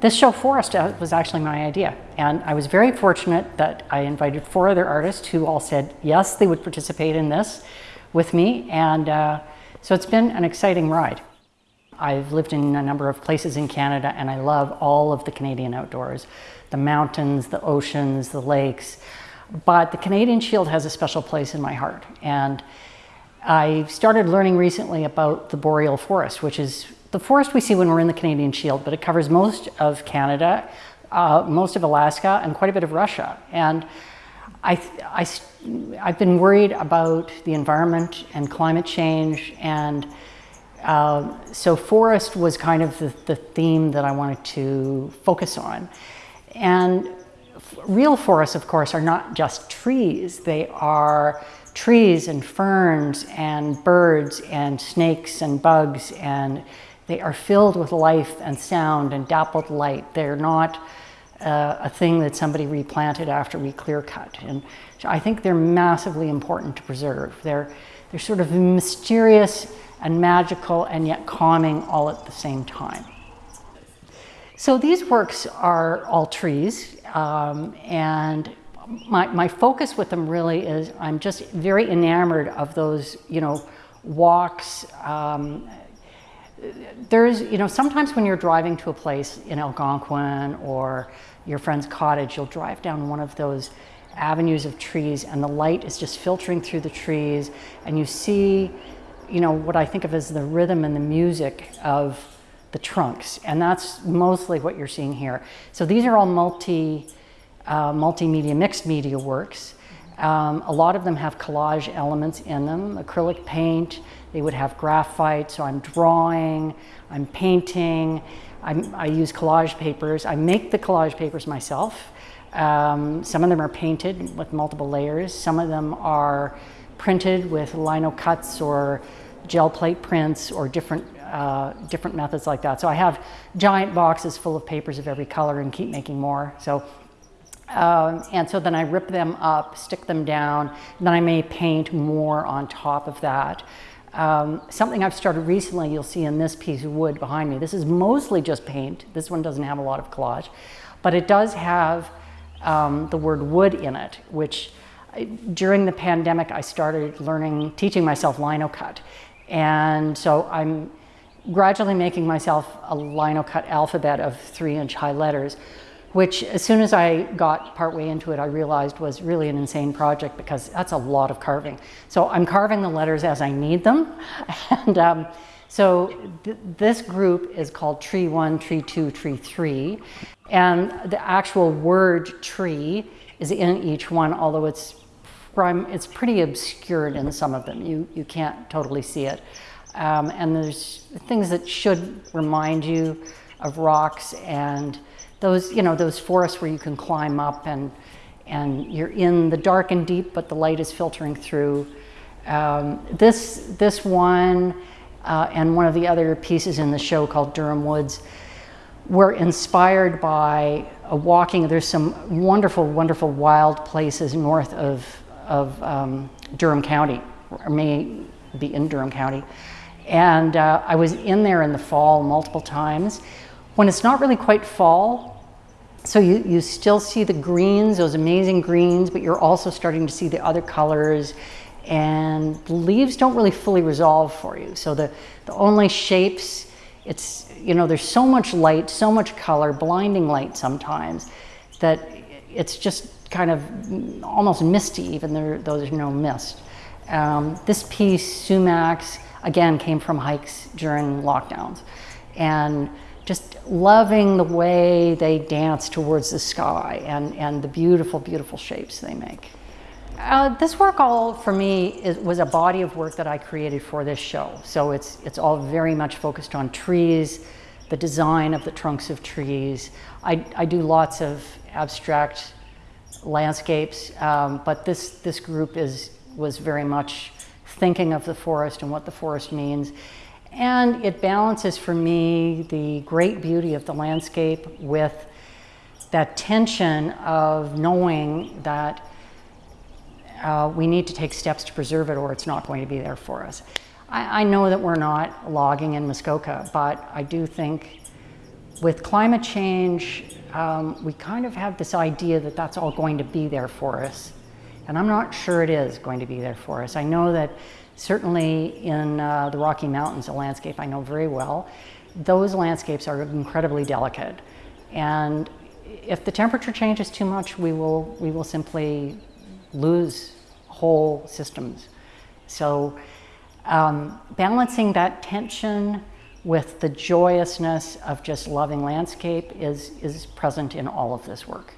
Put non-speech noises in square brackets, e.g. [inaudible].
this show Forest uh, was actually my idea. And I was very fortunate that I invited four other artists who all said yes, they would participate in this with me. And uh, so it's been an exciting ride. I've lived in a number of places in Canada and I love all of the Canadian outdoors. The mountains, the oceans, the lakes. But the Canadian Shield has a special place in my heart. And I started learning recently about the boreal forest, which is the forest we see when we're in the Canadian Shield, but it covers most of Canada, uh, most of Alaska, and quite a bit of Russia. And I, I, I've been worried about the environment and climate change, and uh, so forest was kind of the, the theme that I wanted to focus on. And real forests, of course, are not just trees. They are trees and ferns and birds and snakes and bugs and they are filled with life and sound and dappled light. They're not uh, a thing that somebody replanted after we clear cut. And I think they're massively important to preserve. They're, they're sort of mysterious and magical and yet calming all at the same time. So these works are all trees um, and my, my focus with them really is I'm just very enamored of those, you know, walks, um, there's, you know, sometimes when you're driving to a place in Algonquin or your friend's cottage, you'll drive down one of those avenues of trees and the light is just filtering through the trees and you see, you know, what I think of as the rhythm and the music of the trunks. And that's mostly what you're seeing here. So these are all multi, uh, multimedia, mixed media works. Um, a lot of them have collage elements in them, acrylic paint, they would have graphite, so I'm drawing, I'm painting, I'm, i use collage papers. I make the collage papers myself. Um, some of them are painted with multiple layers. Some of them are printed with lino cuts or gel plate prints or different, uh, different methods like that. So I have giant boxes full of papers of every color and keep making more. So um, and so then I rip them up, stick them down, then I may paint more on top of that. Um, something I've started recently, you'll see in this piece of wood behind me. This is mostly just paint. This one doesn't have a lot of collage, but it does have um, the word wood in it, which I, during the pandemic, I started learning, teaching myself lino cut. And so I'm gradually making myself a lino cut alphabet of three inch high letters which as soon as I got partway into it, I realized was really an insane project because that's a lot of carving. So I'm carving the letters as I need them. [laughs] And um, so th this group is called Tree 1, Tree 2, Tree 3. And the actual word tree is in each one, although it's, it's pretty obscured in some of them. You, you can't totally see it. Um, and there's things that should remind you of rocks and those, you know, those forests where you can climb up and, and you're in the dark and deep, but the light is filtering through. Um, this, this one uh, and one of the other pieces in the show called Durham Woods were inspired by a walking. There's some wonderful, wonderful wild places north of, of um, Durham County, or may be in Durham County. And uh, I was in there in the fall multiple times. When it's not really quite fall, so you, you still see the greens, those amazing greens, but you're also starting to see the other colors and the leaves don't really fully resolve for you. So the, the only shapes, it's, you know, there's so much light, so much color, blinding light sometimes, that it's just kind of almost misty, even though there's no mist. Um, this piece, sumacs, again, came from hikes during lockdowns. And just loving the way they dance towards the sky and, and the beautiful, beautiful shapes they make. Uh, this work all for me is, was a body of work that I created for this show. So it's, it's all very much focused on trees, the design of the trunks of trees. I, I do lots of abstract landscapes, um, but this, this group is, was very much thinking of the forest and what the forest means. And it balances for me the great beauty of the landscape with that tension of knowing that uh, we need to take steps to preserve it or it's not going to be there for us. I, I know that we're not logging in Muskoka, but I do think with climate change, um, we kind of have this idea that that's all going to be there for us. And I'm not sure it is going to be there for us. I know that certainly in uh, the Rocky Mountains, a landscape I know very well, those landscapes are incredibly delicate. And if the temperature changes too much, we will, we will simply lose whole systems. So um, balancing that tension with the joyousness of just loving landscape is, is present in all of this work.